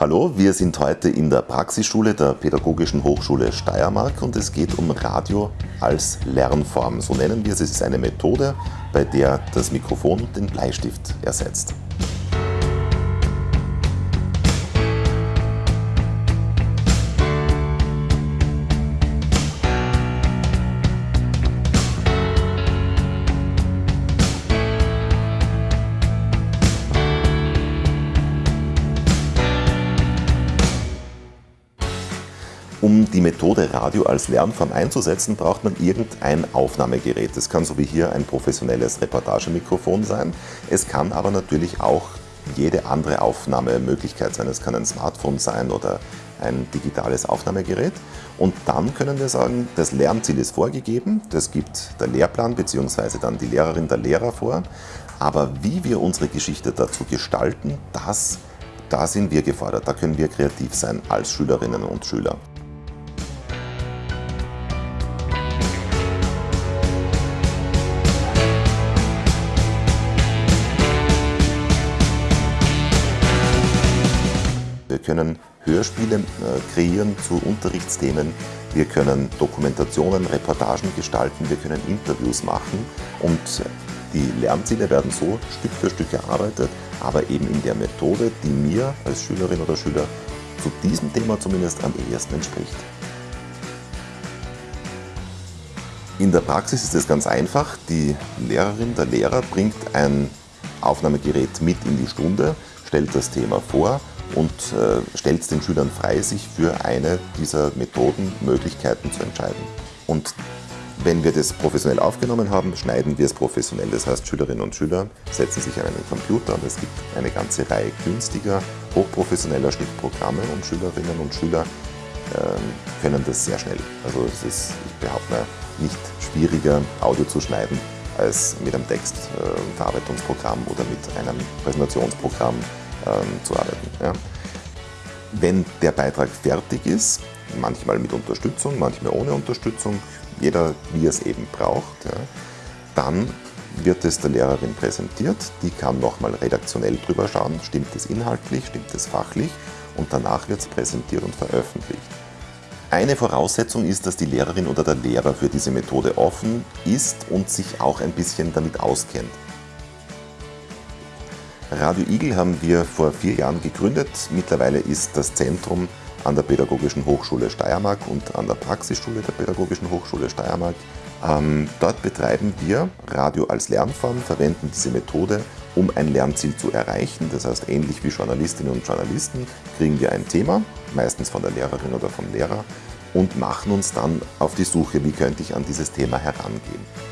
Hallo, wir sind heute in der Praxisschule der Pädagogischen Hochschule Steiermark und es geht um Radio als Lernform. So nennen wir es. Es ist eine Methode, bei der das Mikrofon den Bleistift ersetzt. Um die Methode Radio als Lernform einzusetzen, braucht man irgendein Aufnahmegerät. Es kann so wie hier ein professionelles Reportagemikrofon sein. Es kann aber natürlich auch jede andere Aufnahmemöglichkeit sein. Es kann ein Smartphone sein oder ein digitales Aufnahmegerät. Und dann können wir sagen, das Lernziel ist vorgegeben, das gibt der Lehrplan bzw. dann die Lehrerin, der Lehrer vor. Aber wie wir unsere Geschichte dazu gestalten, das, da sind wir gefordert, da können wir kreativ sein als Schülerinnen und Schüler. Wir können Hörspiele äh, kreieren zu Unterrichtsthemen, wir können Dokumentationen, Reportagen gestalten, wir können Interviews machen und die Lernziele werden so Stück für Stück erarbeitet, aber eben in der Methode, die mir als Schülerin oder Schüler zu diesem Thema zumindest am ehesten entspricht. In der Praxis ist es ganz einfach. Die Lehrerin, der Lehrer bringt ein Aufnahmegerät mit in die Stunde, stellt das Thema vor und äh, stellt den Schülern frei, sich für eine dieser Methoden, Möglichkeiten zu entscheiden. Und wenn wir das professionell aufgenommen haben, schneiden wir es professionell. Das heißt, Schülerinnen und Schüler setzen sich an einen Computer und es gibt eine ganze Reihe günstiger, hochprofessioneller Schnittprogramme und Schülerinnen und Schüler äh, können das sehr schnell. Also es ist, ich behaupte mal, nicht schwieriger, Audio zu schneiden, als mit einem Textverarbeitungsprogramm äh, oder mit einem Präsentationsprogramm ähm, zu arbeiten. Ja. Wenn der Beitrag fertig ist, manchmal mit Unterstützung, manchmal ohne Unterstützung, jeder wie es eben braucht, ja, dann wird es der Lehrerin präsentiert, die kann nochmal redaktionell drüber schauen, stimmt es inhaltlich, stimmt es fachlich und danach wird es präsentiert und veröffentlicht. Eine Voraussetzung ist, dass die Lehrerin oder der Lehrer für diese Methode offen ist und sich auch ein bisschen damit auskennt. Radio Igel haben wir vor vier Jahren gegründet. Mittlerweile ist das Zentrum an der Pädagogischen Hochschule Steiermark und an der Praxisschule der Pädagogischen Hochschule Steiermark. Ähm, dort betreiben wir Radio als Lernform, verwenden diese Methode, um ein Lernziel zu erreichen. Das heißt, ähnlich wie Journalistinnen und Journalisten kriegen wir ein Thema, meistens von der Lehrerin oder vom Lehrer, und machen uns dann auf die Suche, wie könnte ich an dieses Thema herangehen.